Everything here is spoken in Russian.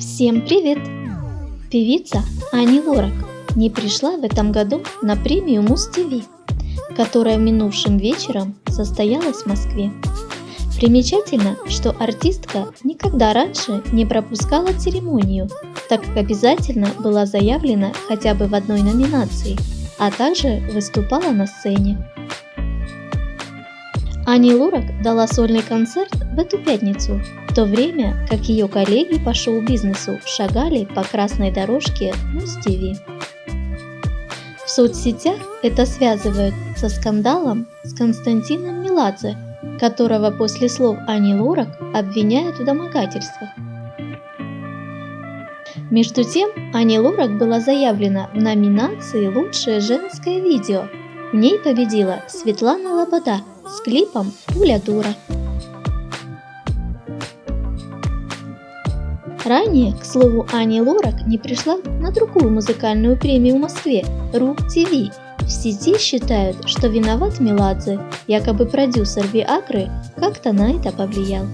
Всем привет! Певица Ани Лорак не пришла в этом году на премию Муз-ТВ, которая минувшим вечером состоялась в Москве. Примечательно, что артистка никогда раньше не пропускала церемонию, так как обязательно была заявлена хотя бы в одной номинации, а также выступала на сцене. Ани Лорак дала сольный концерт в эту пятницу, в то время как ее коллеги по шоу-бизнесу шагали по красной дорожке Муз-ТВ. В соцсетях это связывают со скандалом с Константином Меладзе, которого после слов Ани Лорак обвиняют в домогательствах. Между тем, Ани Лорак была заявлена в номинации «Лучшее женское видео». В ней победила Светлана Лобода – с клипом «Пуля дура». Ранее, к слову, Ани Лорак не пришла на другую музыкальную премию в Москве – РУ ТВ. В сети считают, что виноват Меладзе, якобы продюсер Виагры как-то на это повлиял.